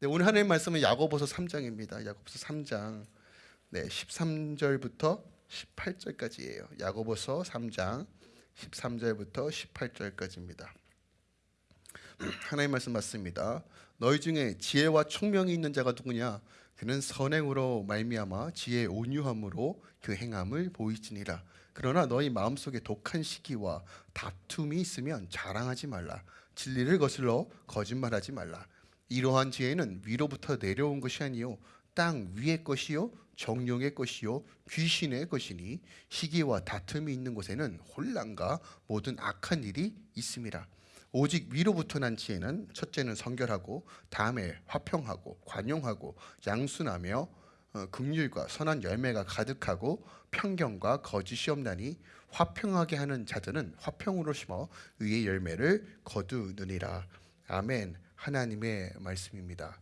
네, 오늘 하나님 말씀은 야고보서 3장입니다. 야고보서 3장 네, 13절부터 18절까지예요. 야고보서 3장 13절부터 18절까지입니다. 하나님 말씀 맞습니다. 너희 중에 지혜와 총명이 있는 자가 누구냐? 그는 선행으로 말미암아 지혜의 온유함으로 그 행함을 보이지니라. 그러나 너희 마음속에 독한 시기와 다툼이 있으면 자랑하지 말라. 진리를 거슬러 거짓말하지 말라. 이러한 지혜는 위로부터 내려온 것이 아니요 땅 위의 것이요 정령의 것이요 귀신의 것이니 시기와 다툼이 있는 곳에는 혼란과 모든 악한 일이 있음이라. 오직 위로부터 난 지혜는 첫째는 성결하고 다음에 화평하고 관용하고 양순하며 어, 긍휼과 선한 열매가 가득하고 편견과 거짓이 없나니 화평하게 하는 자들은 화평으로 심어 의의 열매를 거두느니라. 아멘. 하나님의 말씀입니다.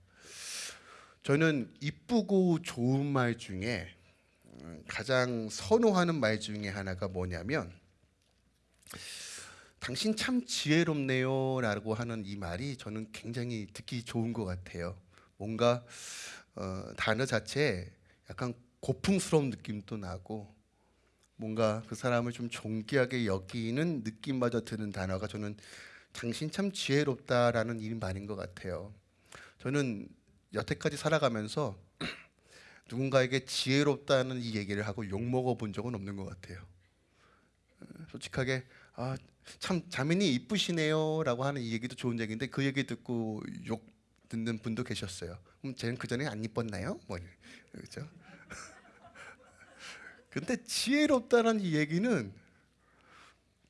저는 이쁘고 좋은 말 중에 음, 가장 선호하는 말 중에 하나가 뭐냐면 당신 참 지혜롭네요 라고 하는 이 말이 저는 굉장히 듣기 좋은 것 같아요. 뭔가 어, 단어 자체에 약간 고풍스러운 느낌도 나고 뭔가 그 사람을 좀 존귀하게 여기는 느낌마저 드는 단어가 저는 당신 참 지혜롭다라는 이 말인 것 같아요. 저는 여태까지 살아가면서 누군가에게 지혜롭다는 이 얘기를 하고 욕 먹어 본 적은 없는 것 같아요. 솔직하게 아, 참 자매님 이쁘시네요 라고 하는 이 얘기도 좋은 얘기인데 그 얘기 듣고 욕 듣는 분도 계셨어요. 그럼 쟤는 그 전에 안 이뻤나요? 뭐 그렇죠? 근데 지혜롭다는 이 얘기는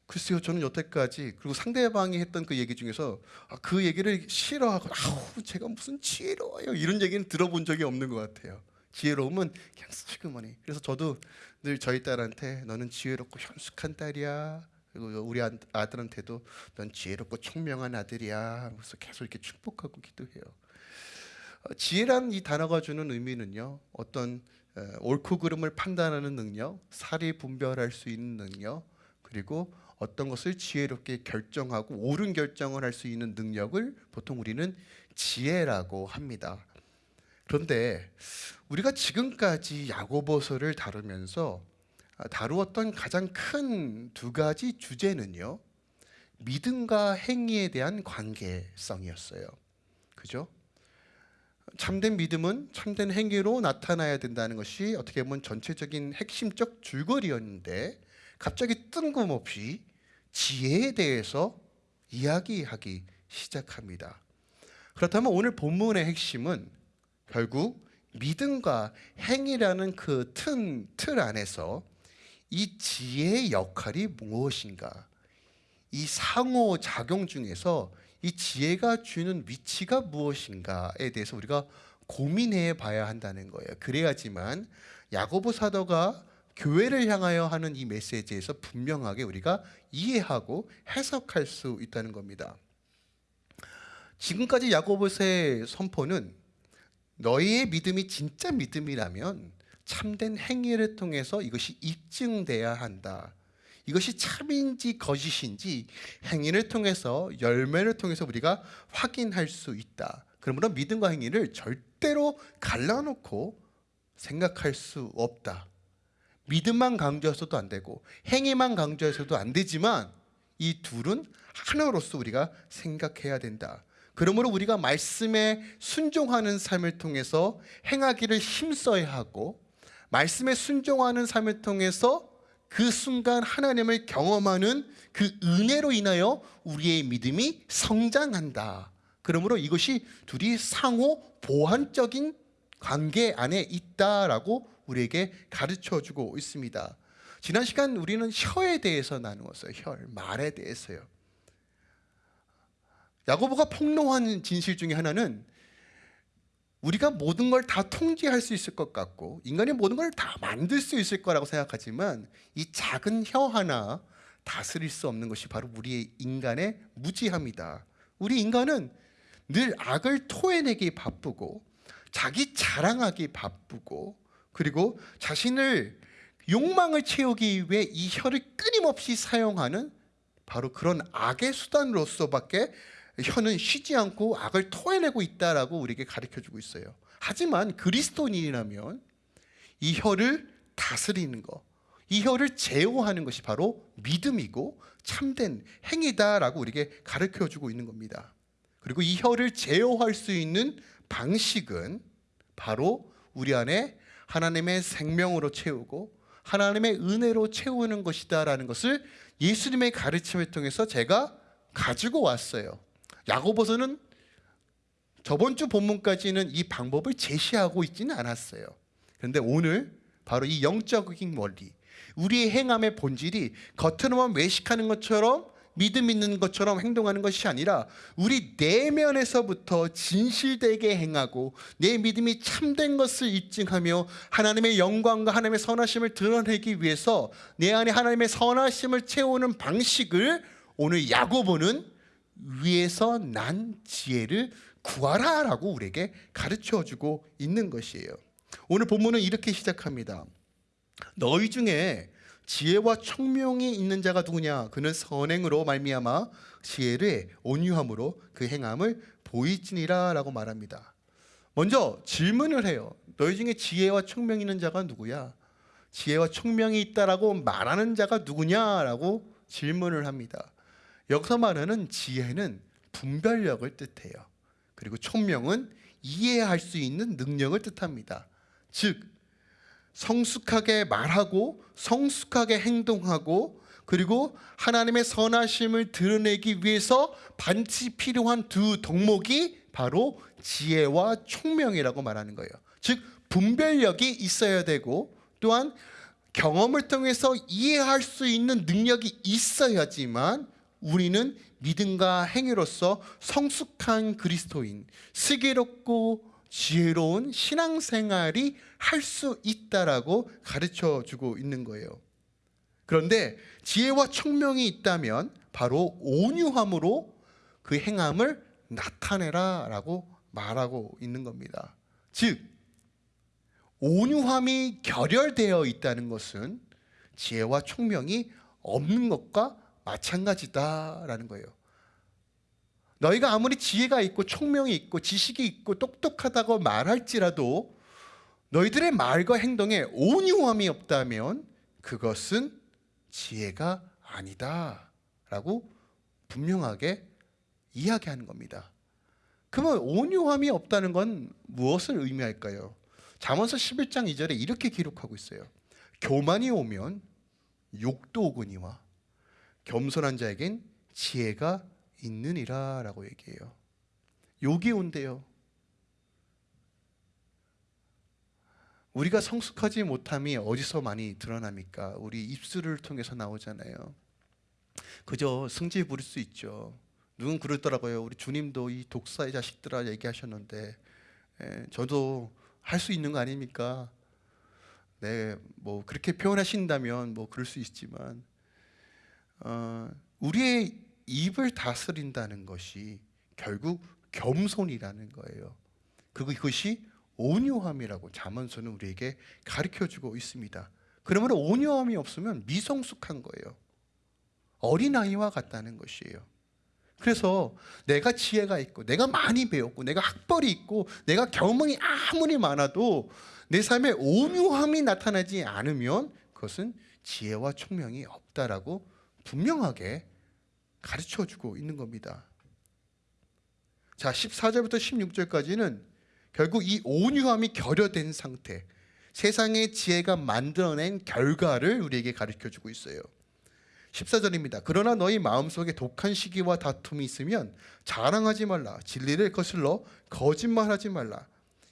글쎄요, 저는 여태까지 그리고 상대방이 했던 그 얘기 중에서 아, 그 얘기를 싫어하고 아우 제가 무슨 지혜로워요 이런 얘기는 들어본 적이 없는 것 같아요. 지혜로움은 그냥 슬그머니. 그래서 저도 늘 저희 딸한테 너는 지혜롭고 현숙한 딸이야. 그리고 우리 아들한테도 넌 지혜롭고 총명한 아들이야. 그래서 계속 이렇게 축복하고 기도해요. 어, 지혜란 이 단어가 주는 의미는요. 어떤 옳고 그름을 판단하는 능력, 사리 분별할 수 있는 능력, 그리고 어떤 것을 지혜롭게 결정하고 옳은 결정을 할 수 있는 능력을 보통 우리는 지혜라고 합니다. 그런데 우리가 지금까지 야고보서를 다루면서 다루었던 가장 큰 두 가지 주제는요. 믿음과 행위에 대한 관계성이었어요. 그죠? 참된 믿음은 참된 행위로 나타나야 된다는 것이 어떻게 보면 전체적인 핵심적 줄거리였는데 갑자기 뜬금없이 지혜에 대해서 이야기하기 시작합니다. 그렇다면 오늘 본문의 핵심은 결국 믿음과 행위라는 그 튼, 틀 안에서 이 지혜의 역할이 무엇인가? 이 상호 작용 중에서 이 지혜가 주는 위치가 무엇인가에 대해서 우리가 고민해 봐야 한다는 거예요. 그래야지만 야고보 사도가 교회를 향하여 하는 이 메시지에서 분명하게 우리가 이해하고 해석할 수 있다는 겁니다. 지금까지 야고보서의 선포는 너희의 믿음이 진짜 믿음이라면 참된 행위를 통해서 이것이 입증돼야 한다. 이것이 참인지 거짓인지 행위를 통해서 열매를 통해서 우리가 확인할 수 있다. 그러므로 믿음과 행위를 절대로 갈라놓고 생각할 수 없다. 믿음만 강조해서도 안 되고 행위만 강조해서도 안 되지만 이 둘은 하나로서 우리가 생각해야 된다. 그러므로 우리가 말씀에 순종하는 삶을 통해서 행하기를 힘써야 하고 말씀에 순종하는 삶을 통해서 그 순간 하나님을 경험하는 그 은혜로 인하여 우리의 믿음이 성장한다. 그러므로 이것이 둘이 상호 보완적인 관계 안에 있다라고 우리에게 가르쳐 주고 있습니다. 지난 시간 우리는 혀에 대해서 나누었어요. 혀, 말에 대해서요. 야고보가 폭로한 진실 중에 하나는 우리가 모든 걸 다 통제할 수 있을 것 같고 인간이 모든 걸 다 만들 수 있을 거라고 생각하지만 이 작은 혀 하나 다스릴 수 없는 것이 바로 우리의 인간의 무지함이다. 우리 인간은 늘 악을 토해내기 바쁘고 자기 자랑하기 바쁘고 그리고 자신을 욕망을 채우기 위해 이 혀를 끊임없이 사용하는 바로 그런 악의 수단으로서밖에 혀는 쉬지 않고 악을 토해내고 있다라고 우리에게 가르쳐 주고 있어요. 하지만 그리스도인이라면 이 혀를 다스리는 것, 이 혀를 제어하는 것이 바로 믿음이고 참된 행위다라고 우리에게 가르쳐 주고 있는 겁니다. 그리고 이 혀를 제어할 수 있는 방식은 바로 우리 안에 하나님의 생명으로 채우고 하나님의 은혜로 채우는 것이다라는 것을 예수님의 가르침을 통해서 제가 가지고 왔어요. 야고보서는 저번 주 본문까지는 이 방법을 제시하고 있지는 않았어요. 그런데 오늘 바로 이 영적인 원리, 우리의 행함의 본질이 겉으로만 외식하는 것처럼 믿음 있는 것처럼 행동하는 것이 아니라 우리 내면에서부터 진실되게 행하고 내 믿음이 참된 것을 입증하며 하나님의 영광과 하나님의 선하심을 드러내기 위해서 내 안에 하나님의 선하심을 채우는 방식을 오늘 야고보는 위에서 난 지혜를 구하라 라고 우리에게 가르쳐 주고 있는 것이에요. 오늘 본문은 이렇게 시작합니다. 너희 중에 지혜와 청명이 있는 자가 누구냐? 그는 선행으로 말미암아 지혜를 온유함으로 그 행함을 보이지니라 라고 말합니다. 먼저 질문을 해요. 너희 중에 지혜와 청명이 있는 자가 누구야? 지혜와 청명이 있다라고 말하는 자가 누구냐라고 질문을 합니다. 여기서 말하는 지혜는 분별력을 뜻해요. 그리고 총명은 이해할 수 있는 능력을 뜻합니다. 즉 성숙하게 말하고 성숙하게 행동하고 그리고 하나님의 선하심을 드러내기 위해서 반드시 필요한 두 덕목이 바로 지혜와 총명이라고 말하는 거예요. 즉 분별력이 있어야 되고 또한 경험을 통해서 이해할 수 있는 능력이 있어야지만 우리는 믿음과 행위로서 성숙한 그리스도인, 슬기롭고 지혜로운 신앙생활이 할 수 있다라고 가르쳐 주고 있는 거예요. 그런데 지혜와 청명이 있다면 바로 온유함으로 그 행함을 나타내라 라고 말하고 있는 겁니다. 즉 온유함이 결혈되어 있다는 것은 지혜와 총명이 없는 것과 마찬가지다라는 거예요. 너희가 아무리 지혜가 있고 총명이 있고 지식이 있고 똑똑하다고 말할지라도 너희들의 말과 행동에 온유함이 없다면 그것은 지혜가 아니다 라고 분명하게 이야기하는 겁니다. 그러면 온유함이 없다는 건 무엇을 의미할까요? 잠언서 11장 2절에 이렇게 기록하고 있어요. 교만이 오면 욕도 오거니와 겸손한 자에겐 지혜가 있느니라 라고 얘기해요. 욕이 온대요. 우리가 성숙하지 못함이 어디서 많이 드러납니까? 우리 입술을 통해서 나오잖아요. 그저 승질 부릴 수 있죠. 누군 그러더라고요. 우리 주님도 이 독사의 자식들아 얘기하셨는데 에, 저도 할 수 있는 거 아닙니까? 네, 뭐 그렇게 표현하신다면 뭐 그럴 수 있지만 어, 우리의 입을 다스린다는 것이 결국 겸손이라는 거예요. 그것이 온유함이라고 잠언서는 우리에게 가르쳐 주고 있습니다. 그러면 온유함이 없으면 미성숙한 거예요. 어린아이와 같다는 것이에요. 그래서 내가 지혜가 있고 내가 많이 배웠고 내가 학벌이 있고 내가 경험이 아무리 많아도 내 삶에 온유함이 나타나지 않으면 그것은 지혜와 총명이 없다라고 분명하게 가르쳐 주고 있는 겁니다. 자, 14절부터 16절까지는 결국 이 온유함이 결여된 상태, 세상의 지혜가 만들어낸 결과를 우리에게 가르쳐 주고 있어요. 14절입니다. 그러나 너희 마음속에 독한 시기와 다툼이 있으면 자랑하지 말라. 진리를 거슬러 거짓말하지 말라.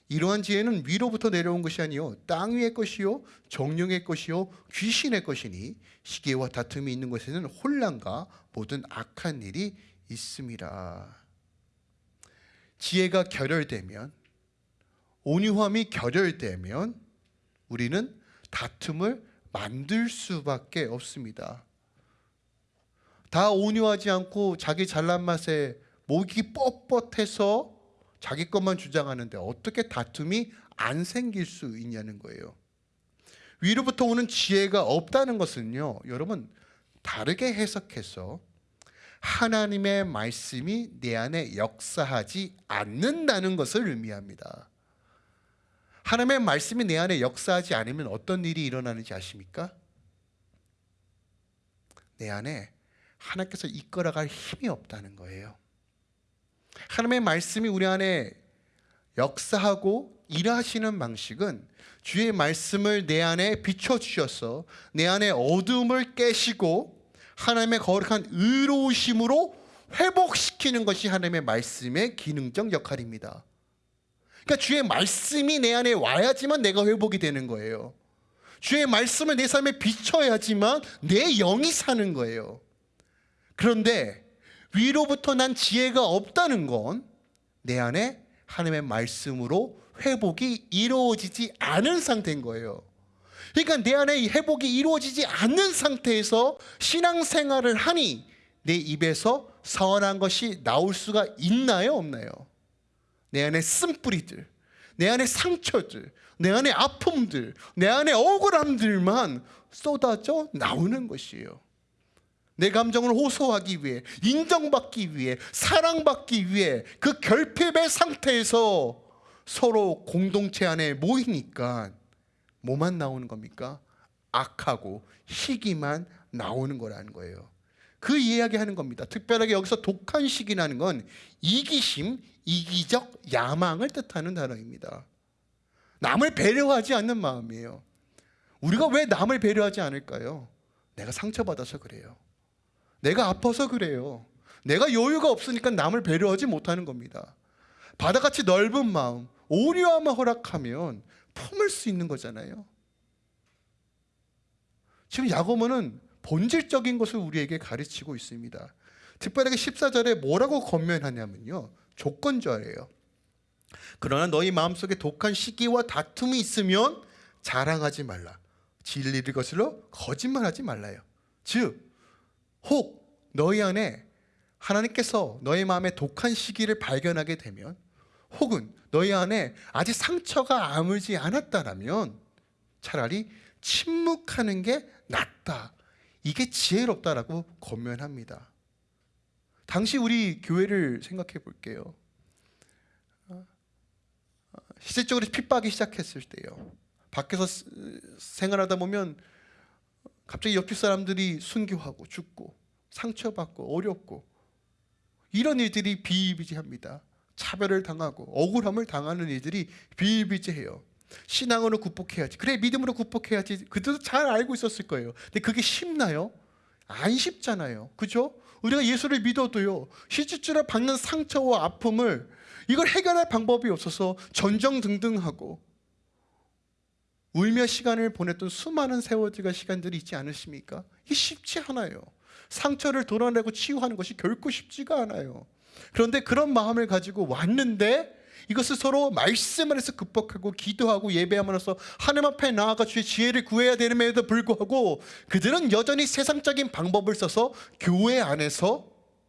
이러한 지혜는 위로부터 내려온 것이 아니요 땅 위의 것이요 정령의 것이요 귀신의 것이니 시기와 다툼이 있는 것에는 혼란과 모든 악한 일이 있습니다. 지혜가 결혈되면 온유함이 결혈되면 우리는 다툼을 만들 수밖에 없습니다. 다 온유하지 않고 자기 잘난 맛에 목이 뻣뻣해서 자기 것만 주장하는데 어떻게 다툼이 안 생길 수 있냐는 거예요. 위로부터 오는 지혜가 없다는 것은요, 여러분 다르게 해석해서 하나님의 말씀이 내 안에 역사하지 않는다는 것을 의미합니다. 하나님의 말씀이 내 안에 역사하지 않으면 어떤 일이 일어나는지 아십니까? 내 안에 하나님께서 이끌어갈 힘이 없다는 거예요. 하나님의 말씀이 우리 안에 역사하고 일하시는 방식은 주의 말씀을 내 안에 비춰 주셔서 내 안에 어둠을 깨시고 하나님의 거룩한 의로우심으로 회복시키는 것이 하나님의 말씀의 기능적 역할입니다. 그러니까 주의 말씀이 내 안에 와야지만 내가 회복이 되는 거예요. 주의 말씀을 내 삶에 비춰야지만 내 영이 사는 거예요. 그런데 위로부터 난 지혜가 없다는 건 내 안에 하나님의 말씀으로 회복이 이루어지지 않은 상태인 거예요. 그러니까 내 안에 이 회복이 이루어지지 않는 상태에서 신앙생활을 하니 내 입에서 선한 것이 나올 수가 있나요, 없나요? 내 안에 쓴뿌리들, 내 안에 상처들, 내 안에 아픔들, 내 안에 억울함들만 쏟아져 나오는 것이에요. 내 감정을 호소하기 위해, 인정받기 위해, 사랑받기 위해 그 결핍의 상태에서 서로 공동체 안에 모이니까 뭐만 나오는 겁니까? 악하고 희기만 나오는 거라는 거예요. 그 이야기하는 겁니다. 특별하게 여기서 독한 시기라는 건 이기심, 이기적 야망을 뜻하는 단어입니다. 남을 배려하지 않는 마음이에요. 우리가 왜 남을 배려하지 않을까요? 내가 상처받아서 그래요. 내가 아파서 그래요. 내가 여유가 없으니까 남을 배려하지 못하는 겁니다. 바다같이 넓은 마음, 오류함을 허락하면 품을 수 있는 거잖아요. 지금 야고보는 본질적인 것을 우리에게 가르치고 있습니다. 특별하게 14절에 뭐라고 건면하냐면요. 조건절이에요. 그러나 너희 마음속에 독한 시기와 다툼이 있으면 자랑하지 말라. 진리를 것으로 거짓말하지 말라요. 즉, 혹 너희 안에 하나님께서 너희 마음에 독한 시기를 발견하게 되면 혹은 너희 안에 아직 상처가 아물지 않았다라면 차라리 침묵하는 게 낫다. 이게 지혜롭다라고 권면합니다. 당시 우리 교회를 생각해 볼게요. 실질적으로 핍박이 시작했을 때요. 밖에서 생활하다 보면 갑자기 옆집 사람들이 순교하고 죽고 상처받고 어렵고 이런 일들이 비일비재합니다. 차별을 당하고 억울함을 당하는 일들이 비일비재해요. 신앙으로 극복해야지. 그래 믿음으로 극복해야지. 그들도 잘 알고 있었을 거예요. 근데 그게 쉽나요? 안 쉽잖아요. 그죠? 우리가 예수를 믿어도요. 실질적으로 받는 상처와 아픔을 이걸 해결할 방법이 없어서 전정등등하고 울며 시간을 보냈던 수많은 세월들과 시간들이 있지 않으십니까? 이게 쉽지 않아요. 상처를 도려내고 치유하는 것이 결코 쉽지가 않아요. 그런데 그런 마음을 가지고 왔는데 이것을 서로 말씀 안에서 극복하고 기도하고 예배함으로써 하나님 앞에 나아가 주의 지혜를 구해야 되는에도 불구하고 그들은 여전히 세상적인 방법을 써서 교회 안에서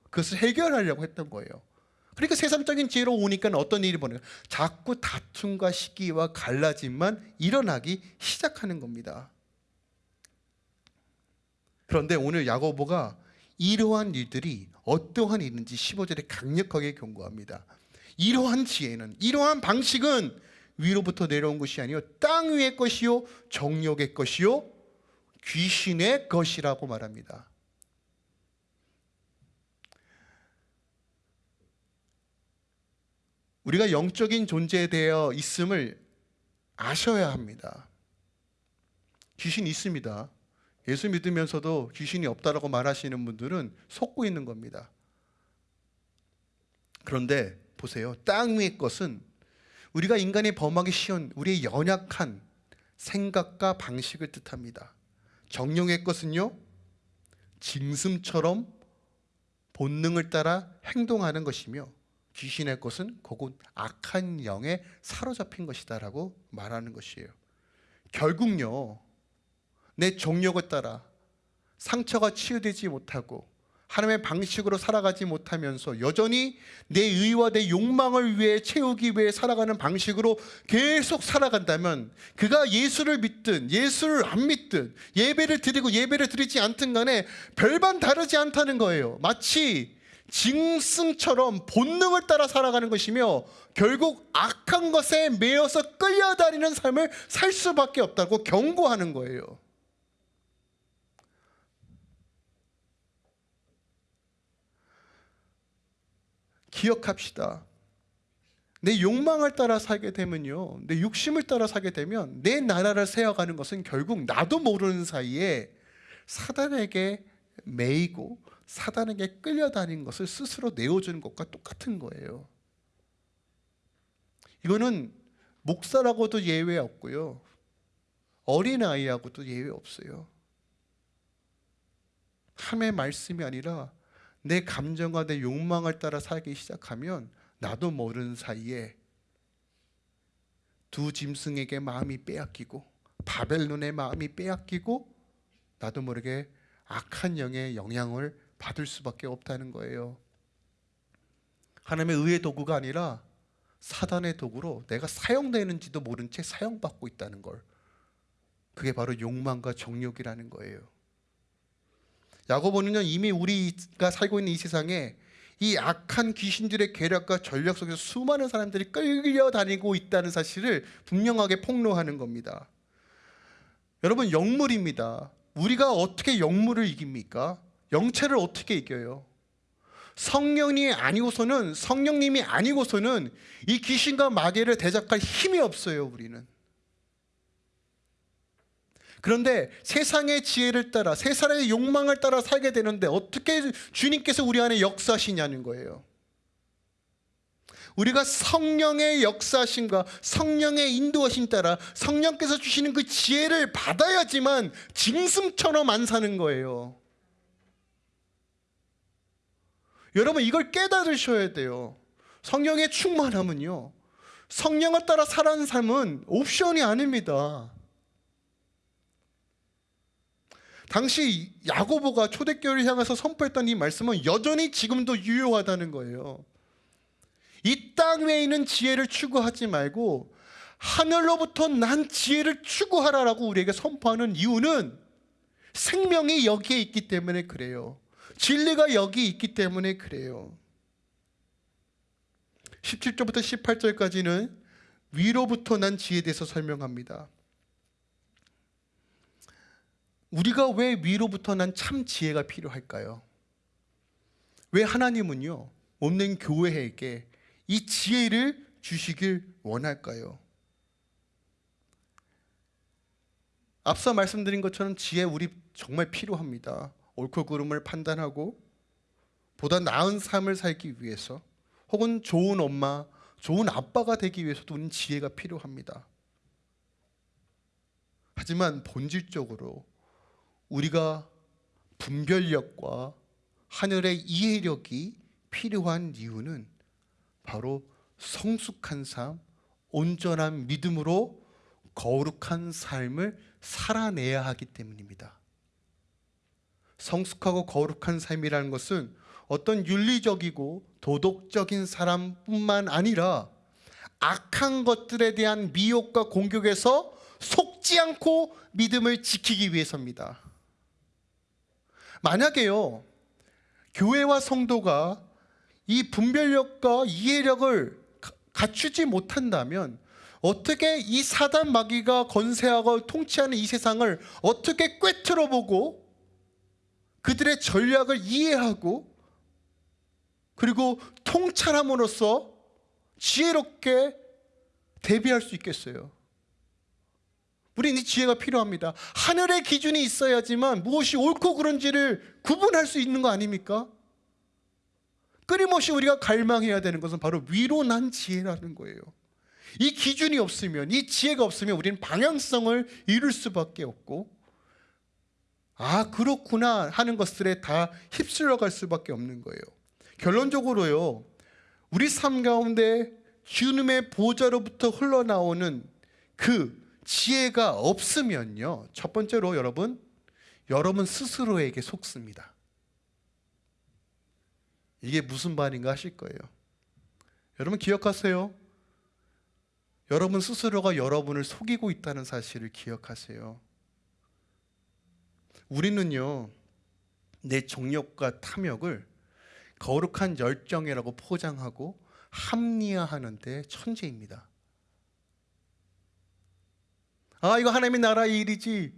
그것을 해결하려고 했던 거예요. 그러니까 세상적인 지혜로 오니까 어떤 일이 벌어요? 자꾸 다툼과 시기와 갈라짐만 일어나기 시작하는 겁니다. 그런데 오늘 야고보가 이러한 일들이 어떠한 일인지 15절에 강력하게 경고합니다. 이러한 지혜는 이러한 방식은 위로부터 내려온 것이 아니요 땅 위의 것이요 정욕의 것이요 귀신의 것이라고 말합니다. 우리가 영적인 존재에 대해 있음을 아셔야 합니다. 귀신 있습니다. 예수 믿으면서도 귀신이 없다라고 말하시는 분들은 속고 있는 겁니다. 그런데 보세요. 땅 위의 것은 우리가 인간이 범하기 쉬운 우리의 연약한 생각과 방식을 뜻합니다. 정령의 것은요. 짐승처럼 본능을 따라 행동하는 것이며 귀신의 것은 그곳 악한 영에 사로잡힌 것이다 라고 말하는 것이에요. 결국요. 내 정력을 따라 상처가 치유되지 못하고 하나님의 방식으로 살아가지 못하면서 여전히 내 의와 내 욕망을 위해 채우기 위해 살아가는 방식으로 계속 살아간다면 그가 예수를 믿든 예수를 안 믿든 예배를 드리고 예배를 드리지 않든 간에 별반 다르지 않다는 거예요. 마치 짐승처럼 본능을 따라 살아가는 것이며 결국 악한 것에 매여서 끌려다니는 삶을 살 수밖에 없다고 경고하는 거예요. 기억합시다. 내 욕망을 따라 살게 되면요. 내 욕심을 따라 살게 되면 내 나라를 세워가는 것은 결국 나도 모르는 사이에 사단에게 매이고 사단에게 끌려다닌 것을 스스로 내어주는 것과 똑같은 거예요. 이거는 목사라고도 예외 없고요. 어린아이하고도 예외 없어요. 함의 말씀이 아니라 내 감정과 내 욕망을 따라 살기 시작하면 나도 모르는 사이에 두 짐승에게 마음이 빼앗기고 바벨론의 마음이 빼앗기고 나도 모르게 악한 영의 영향을 받을 수밖에 없다는 거예요. 하나님의 의의 도구가 아니라 사단의 도구로 내가 사용되는지도 모른 채 사용받고 있다는 걸. 그게 바로 욕망과 정욕이라는 거예요. 야고보는요 이미 우리가 살고 있는 이 세상에 이 악한 귀신들의 계략과 전략 속에서 수많은 사람들이 끌려다니고 있다는 사실을 분명하게 폭로하는 겁니다. 여러분 영물입니다. 우리가 어떻게 영물을 이깁니까? 영체를 어떻게 이겨요? 성령이 아니고서는 성령님이 아니고서는 이 귀신과 마귀를 대적할 힘이 없어요. 우리는. 그런데 세상의 지혜를 따라 세상의 욕망을 따라 살게 되는데 어떻게 주님께서 우리 안에 역사하시냐는 거예요. 우리가 성령의 역사심과 성령의 인도하심 따라 성령께서 주시는 그 지혜를 받아야지만 짐승처럼 안 사는 거예요. 여러분 이걸 깨달으셔야 돼요. 성령의 충만함은요. 성령을 따라 살아가는 삶은 옵션이 아닙니다. 당시 야고보가 초대교회를 향해서 선포했던 이 말씀은 여전히 지금도 유효하다는 거예요. 이 땅 위에 있는 지혜를 추구하지 말고 하늘로부터 난 지혜를 추구하라라고 우리에게 선포하는 이유는 생명이 여기에 있기 때문에 그래요. 진리가 여기 있기 때문에 그래요. 17절부터 18절까지는 위로부터 난 지혜에 대해서 설명합니다. 우리가 왜 위로부터 난 참 지혜가 필요할까요? 왜 하나님은요, 없는 교회에게 이 지혜를 주시길 원할까요? 앞서 말씀드린 것처럼 지혜 우리 정말 필요합니다. 옳고 그름을 판단하고 보다 나은 삶을 살기 위해서 혹은 좋은 엄마, 좋은 아빠가 되기 위해서도 우리는 지혜가 필요합니다. 하지만 본질적으로 우리가 분별력과 하늘의 이해력이 필요한 이유는 바로 성숙한 삶, 온전한 믿음으로 거룩한 삶을 살아내야 하기 때문입니다. 성숙하고 거룩한 삶이라는 것은 어떤 윤리적이고 도덕적인 사람뿐만 아니라 악한 것들에 대한 미혹과 공격에서 속지 않고 믿음을 지키기 위해서입니다. 만약에요, 교회와 성도가 이 분별력과 이해력을 갖추지 못한다면 어떻게 이 사단 마귀가 건세하고 통치하는 이 세상을 어떻게 꿰뚫어 보고 그들의 전략을 이해하고 그리고 통찰함으로써 지혜롭게 대비할 수 있겠어요. 우리는 이 지혜가 필요합니다. 하늘의 기준이 있어야지만 무엇이 옳고 그른지를 구분할 수 있는 거 아닙니까? 끊임없이 우리가 갈망해야 되는 것은 바로 위로 난 지혜라는 거예요. 이 기준이 없으면, 이 지혜가 없으면 우리는 방향성을 잃을 수밖에 없고, 아, 그렇구나 하는 것들에 다 휩쓸려 갈 수밖에 없는 거예요. 결론적으로요, 우리 삶 가운데 주님의 보좌로부터 흘러나오는 그 지혜가 없으면요. 첫 번째로 여러분, 여러분 스스로에게 속습니다. 이게 무슨 말인가 하실 거예요. 여러분 기억하세요. 여러분 스스로가 여러분을 속이고 있다는 사실을 기억하세요. 우리는요, 내 정욕과 탐욕을 거룩한 열정이라고 포장하고 합리화하는데 천재입니다. 아, 이거 하나님의 나라의 일이지.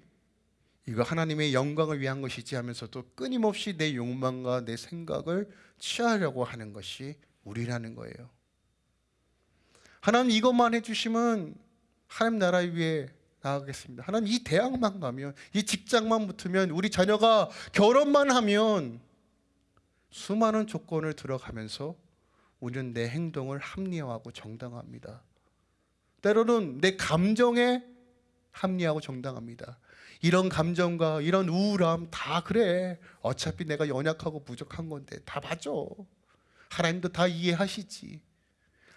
이거 하나님의 영광을 위한 것이지 하면서도 끊임없이 내 욕망과 내 생각을 취하려고 하는 것이 우리라는 거예요. 하나님 이것만 해주시면 하나님 나라 위에 나가겠습니다. 하나님 이 대학만 가면 이 직장만 붙으면 우리 자녀가 결혼만 하면 수많은 조건을 들어가면서 우리는 내 행동을 합리화하고 정당화합니다. 때로는 내 감정에 합리하고 정당합니다. 이런 감정과 이런 우울함 다 그래. 어차피 내가 연약하고 부족한 건데 다 맞아. 하나님도 다 이해하시지.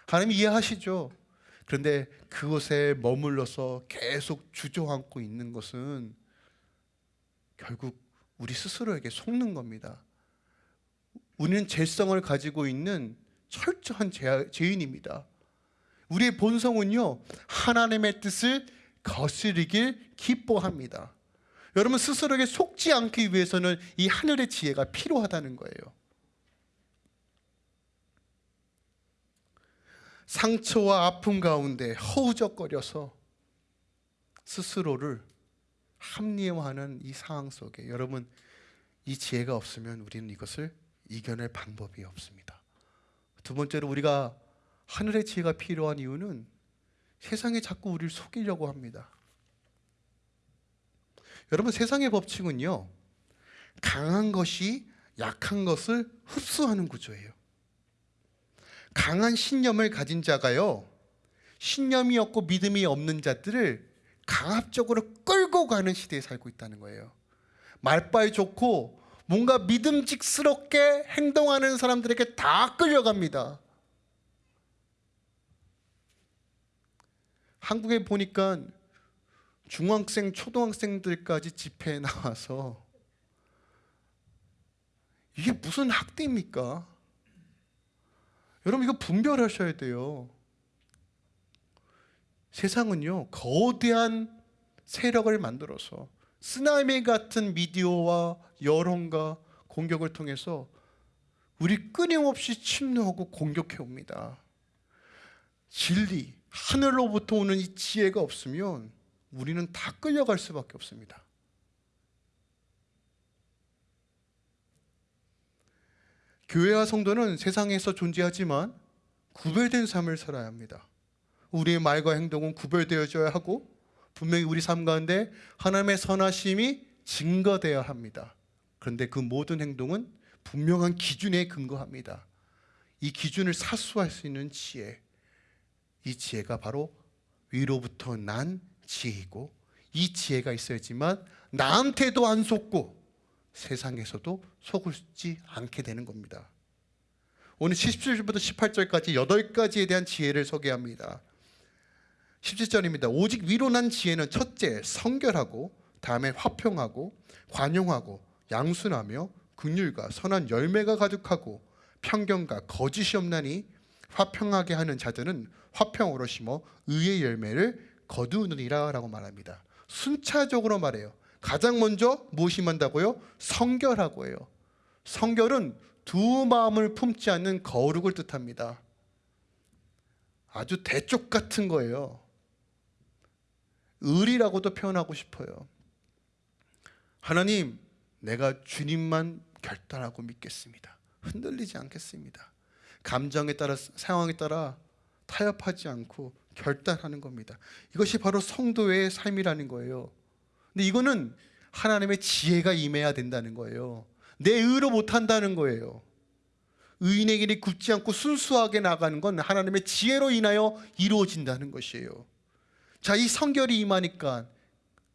하나님 이해하시죠. 그런데 그곳에 머물러서 계속 주저앉고 있는 것은 결국 우리 스스로에게 속는 겁니다. 우리는 죄성을 가지고 있는 철저한 죄, 죄인입니다. 우리의 본성은요, 하나님의 뜻을 거스르길 기뻐합니다. 여러분 스스로에게 속지 않기 위해서는 이 하늘의 지혜가 필요하다는 거예요. 상처와 아픔 가운데 허우적거려서 스스로를 합리화하는 이 상황 속에 여러분 이 지혜가 없으면 우리는 이것을 이겨낼 방법이 없습니다. 두 번째로 우리가 하늘의 지혜가 필요한 이유는 세상에 자꾸 우리를 속이려고 합니다. 여러분 세상의 법칙은요. 강한 것이 약한 것을 흡수하는 구조예요. 강한 신념을 가진 자가요. 신념이 없고 믿음이 없는 자들을 강압적으로 끌고 가는 시대에 살고 있다는 거예요. 말빨 좋고 뭔가 믿음직스럽게 행동하는 사람들에게 다 끌려갑니다. 한국에 보니까 중학생, 초등학생들까지 집회에 나와서 이게 무슨 학대입니까? 여러분 이거 분별하셔야 돼요. 세상은요 거대한 세력을 만들어서 쓰나미 같은 미디어와 여론과 공격을 통해서 우리 끊임없이 침노하고 공격해 옵니다. 진리, 하늘로부터 오는 이 지혜가 없으면 우리는 다 끌려갈 수밖에 없습니다. 교회와 성도는 세상에서 존재하지만 구별된 삶을 살아야 합니다. 우리의 말과 행동은 구별되어져야 하고 분명히 우리 삶 가운데 하나님의 선하심이 증거되어야 합니다. 그런데 그 모든 행동은 분명한 기준에 근거합니다. 이 기준을 사수할 수 있는 지혜, 이 지혜가 바로 위로부터 난 지혜이고 이 지혜가 있어야지만 나한테도 안 속고 세상에서도 속을지 않게 되는 겁니다. 오늘 17절부터 18절까지 8가지에 대한 지혜를 소개합니다. 17절입니다. 오직 위로 난 지혜는 첫째 성결하고 다음에 화평하고 관용하고 양순하며 긍휼과 선한 열매가 가득하고 편견과 거짓이 없나니 화평하게 하는 자들은 화평으로 심어 의의 열매를 거두느니라 라고 말합니다. 순차적으로 말해요. 가장 먼저 무엇이 만다고요? 성결하고 해요. 성결은 두 마음을 품지 않는 거룩을 뜻합니다. 아주 대쪽 같은 거예요. 의리라고도 표현하고 싶어요. 하나님, 내가 주님만 결단하고 믿겠습니다. 흔들리지 않겠습니다. 감정에 따라 상황에 따라 타협하지 않고 결단하는 겁니다. 이것이 바로 성도의 삶이라는 거예요. 근데 이거는 하나님의 지혜가 임해야 된다는 거예요. 내 의로 못 한다는 거예요. 의인의 길이 굳지 않고 순수하게 나가는 건 하나님의 지혜로 인하여 이루어진다는 것이에요. 자, 이 성결이 임하니까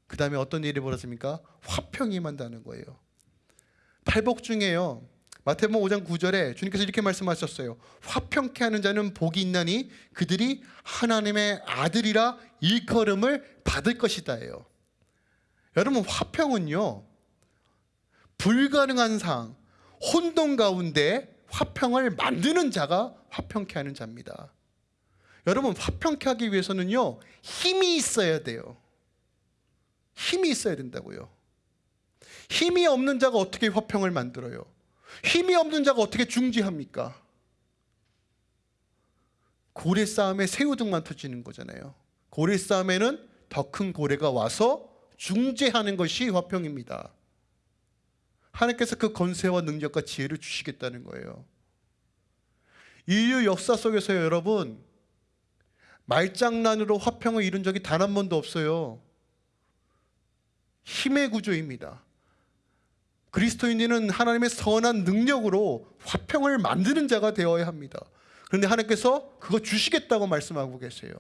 그 다음에 어떤 일이 벌어집니까? 화평이 임한다는 거예요. 팔복 중에요. 마태복음 5장 9절에 주님께서 이렇게 말씀하셨어요. 화평케 하는 자는 복이 있나니 그들이 하나님의 아들이라 일컬음을 받을 것이다예요. 여러분 화평은요 불가능한 상황, 혼돈 가운데 화평을 만드는 자가 화평케 하는 자입니다. 여러분 화평케 하기 위해서는요 힘이 있어야 돼요. 힘이 있어야 된다고요. 힘이 없는 자가 어떻게 화평을 만들어요? 힘이 없는 자가 어떻게 중지합니까? 고래 싸움에 새우등만 터지는 거잖아요. 고래 싸움에는 더 큰 고래가 와서 중재하는 것이 화평입니다. 하나님께서 그 건세와 능력과 지혜를 주시겠다는 거예요. 인류 역사 속에서 여러분 말장난으로 화평을 이룬 적이 단 한 번도 없어요. 힘의 구조입니다. 그리스도인들은 하나님의 선한 능력으로 화평을 만드는 자가 되어야 합니다. 그런데 하나님께서 그거 주시겠다고 말씀하고 계세요.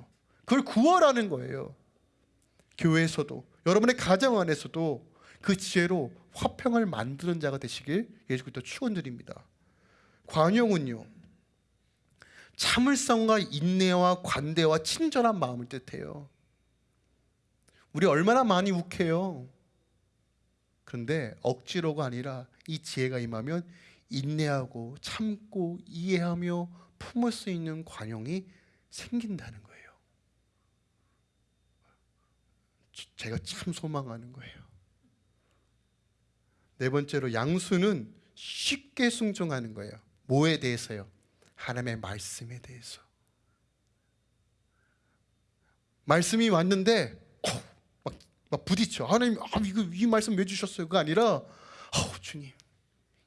그걸 구하라는 거예요. 교회에서도 여러분의 가정 안에서도 그 지혜로 화평을 만드는 자가 되시길 예수 그리스도 축원드립니다. 관용은요. 참을성과 인내와 관대와 친절한 마음을 뜻해요. 우리 얼마나 많이 욱해요. 그런데 억지로가 아니라 이 지혜가 임하면 인내하고 참고 이해하며 품을 수 있는 관용이 생긴다는 거예요. 제가 참 소망하는 거예요. 네 번째로 양수는 쉽게 순종하는 거예요. 뭐에 대해서요? 하나님의 말씀에 대해서. 말씀이 왔는데 어, 막, 막 부딪혀. 하나님, 아, 이거 이 말씀 왜 주셨어요? 그 아니라, 어, 주님,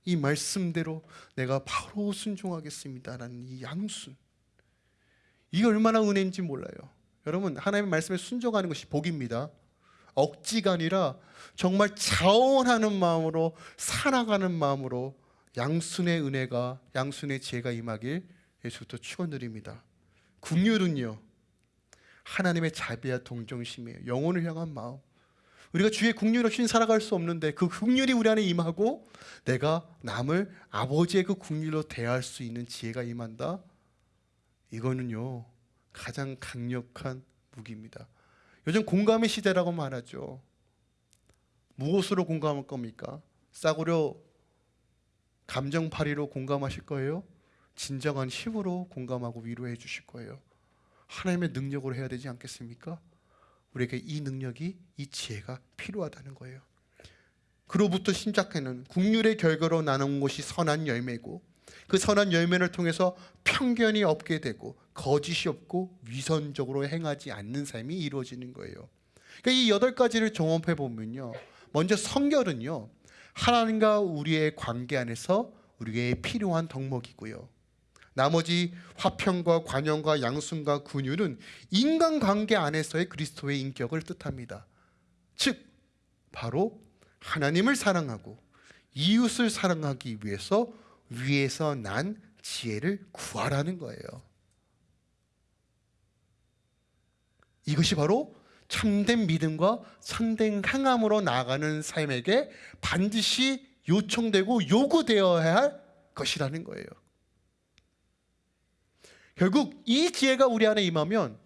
이 말씀대로 내가 바로 순종하겠습니다라는 이 양순. 이게 얼마나 은혜인지 몰라요. 여러분, 하나님의 말씀에 순종하는 것이 복입니다. 억지가 아니라 정말 자원하는 마음으로 살아가는 마음으로 양순의 은혜가 양순의 지혜가 임하길 예수부터 축원드립니다. 국률은요 하나님의 자비와 동정심이에요. 영혼을 향한 마음. 우리가 주의 국률 없이 살아갈 수 없는데 그 국률이 우리 안에 임하고 내가 남을 아버지의 그 국률로 대할 수 있는 지혜가 임한다. 이거는요 가장 강력한 무기입니다. 요즘 공감의 시대라고 말하죠. 무엇으로 공감할 겁니까? 싸구려 감정파리로 공감하실 거예요? 진정한 힘으로 공감하고 위로해 주실 거예요. 하나님의 능력으로 해야 되지 않겠습니까? 우리에게 이 능력이 이 지혜가 필요하다는 거예요. 그로부터 신작하는 국률의 결과로 나눈 것이 선한 열매고 그 선한 열매를 통해서 편견이 없게 되고 거짓이 없고 위선적으로 행하지 않는 삶이 이루어지는 거예요. 그러니까 이 여덟 가지를 종합해 보면요. 먼저 성결은요. 하나님과 우리의 관계 안에서 우리에게 필요한 덕목이고요. 나머지 화평과 관용과 양순과 군율은 인간관계 안에서의 그리스도의 인격을 뜻합니다. 즉 바로 하나님을 사랑하고 이웃을 사랑하기 위해서 위에서 난 지혜를 구하라는 거예요. 이것이 바로 참된 믿음과 참된 행함으로 나아가는 삶에게 반드시 요청되고 요구되어야 할 것이라는 거예요. 결국 이 지혜가 우리 안에 임하면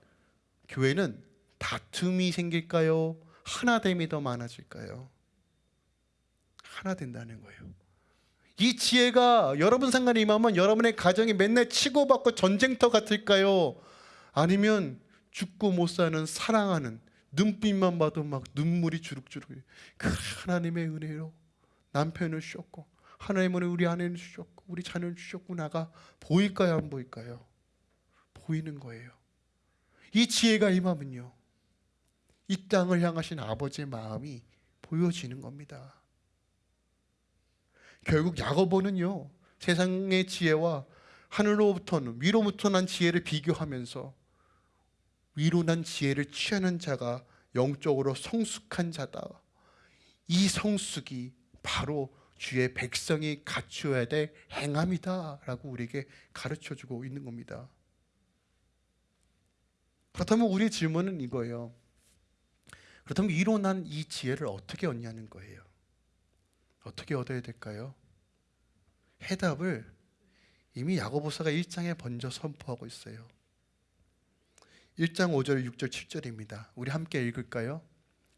교회는 다툼이 생길까요? 하나됨이 더 많아질까요? 하나 된다는 거예요. 이 지혜가 여러분 상관에 임하면 여러분의 가정이 맨날 치고받고 전쟁터 같을까요? 아니면 죽고 못 사는 사랑하는 눈빛만 봐도 막 눈물이 주룩주룩 그 하나님의 은혜로 남편을 주셨고 하나님은 우리 아내를 주셨고 우리 자녀를 주셨고 나가 보일까요 안 보일까요? 보이는 거예요. 이 지혜가 임하면요. 이 땅을 향하신 아버지의 마음이 보여지는 겁니다. 결국 야고보는요. 세상의 지혜와 하늘로부터는 위로부터 난 지혜를 비교하면서 위로 난 지혜를 취하는 자가 영적으로 성숙한 자다. 이 성숙이 바로 주의 백성이 갖추어야 될 행함이다 라고 우리에게 가르쳐 주고 있는 겁니다. 그렇다면 우리의 질문은 이거예요. 그렇다면 위로 난 이 지혜를 어떻게 얻냐는 거예요. 어떻게 얻어야 될까요? 해답을 이미 야고보서가 1장에 먼저 선포하고 있어요. 1장 5절, 6절, 7절입니다. 우리 함께 읽을까요?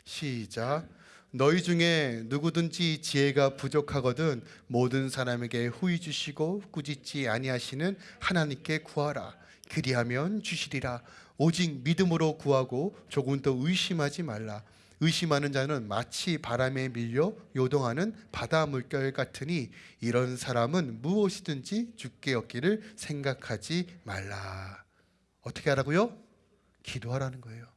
시작. 너희 중에 누구든지 지혜가 부족하거든 모든 사람에게 후히 주시고 꾸짖지 아니하시는 하나님께 구하라 그리하면 주시리라 오직 믿음으로 구하고 조금 더 의심하지 말라 의심하는 자는 마치 바람에 밀려 요동하는 바다 물결 같으니 이런 사람은 무엇이든지 죽게 얻기를 생각하지 말라 어떻게 하라고요? 기도하라는 거예요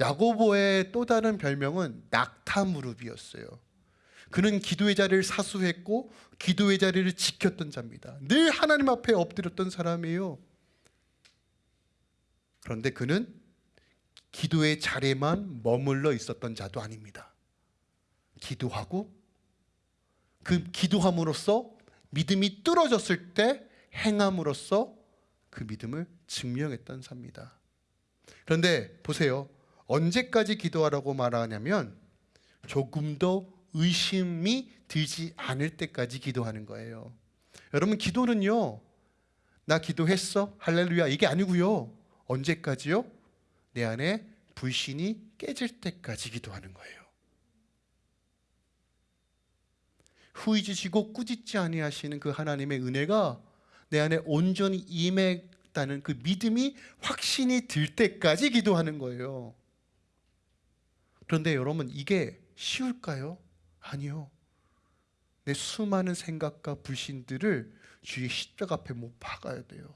야고보의 또 다른 별명은 낙타 무릎이었어요. 그는 기도의 자리를 사수했고 기도의 자리를 지켰던 자입니다. 늘 하나님 앞에 엎드렸던 사람이에요. 그런데 그는 기도의 자리에만 머물러 있었던 자도 아닙니다. 기도하고 그 기도함으로써 믿음이 뚫어졌을 때 행함으로써 그 믿음을 증명했던 자입니다. 그런데 보세요. 언제까지 기도하라고 말하냐면 조금 더 의심이 들지 않을 때까지 기도하는 거예요. 여러분 기도는요. 나 기도했어? 할렐루야. 이게 아니고요. 언제까지요? 내 안에 불신이 깨질 때까지 기도하는 거예요. 후이 주시고 꾸짖지 아니하시는 그 하나님의 은혜가 내 안에 온전히 임했다는 그 믿음이 확신이 들 때까지 기도하는 거예요. 그런데 여러분 이게 쉬울까요? 아니요. 내 수많은 생각과 불신들을 주의 십자가 앞에 못 박아야 돼요.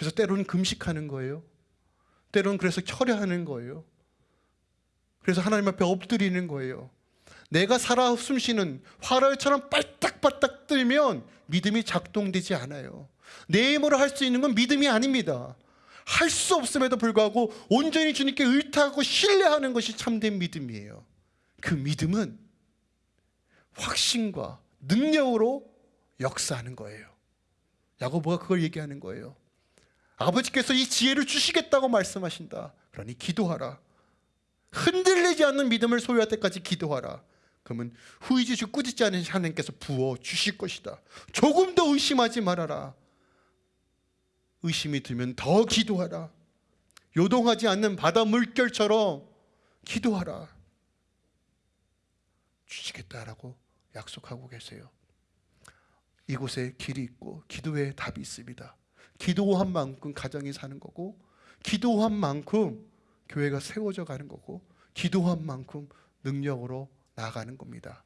그래서 때로는 금식하는 거예요. 때로는 그래서 철야하는 거예요. 그래서 하나님 앞에 엎드리는 거예요. 내가 살아 숨쉬는 화살처럼 빨딱빨딱 들면 믿음이 작동되지 않아요. 내 힘으로 할 수 있는 건 믿음이 아닙니다. 할 수 없음에도 불구하고 온전히 주님께 의탁하고 신뢰하는 것이 참된 믿음이에요. 그 믿음은 확신과 능력으로 역사하는 거예요. 야고보가 그걸 얘기하는 거예요. 아버지께서 이 지혜를 주시겠다고 말씀하신다. 그러니 기도하라. 흔들리지 않는 믿음을 소유할 때까지 기도하라. 그러면 후이 주시고 꾸짖지 않은 하나님께서 부어 주실 것이다. 조금 더 의심하지 말아라. 의심이 들면 더 기도하라. 요동하지 않는 바다 물결처럼 기도하라. 주시겠다라고 약속하고 계세요. 이곳에 길이 있고 기도에 답이 있습니다. 기도한 만큼 가정이 사는 거고 기도한 만큼 교회가 세워져 가는 거고 기도한 만큼 능력으로 나아가는 겁니다.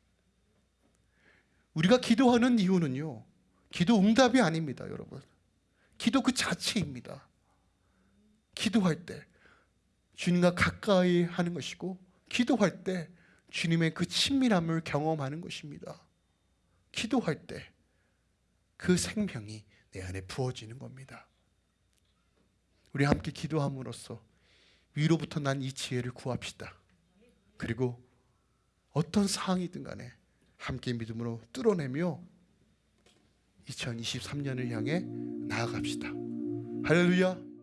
우리가 기도하는 이유는요. 기도 응답이 아닙니다, 여러분. 기도 그 자체입니다. 기도할 때 주님과 가까이 하는 것이고 기도할 때 주님의 그 친밀함을 경험하는 것입니다. 기도할 때 그 생명이 내 안에 부어지는 겁니다. 우리 함께 기도함으로써 위로부터 난 이 지혜를 구합시다. 그리고 어떤 상황이든 간에 함께 믿음으로 뚫어내며 2023년을 향해 나아갑시다. 할렐루야.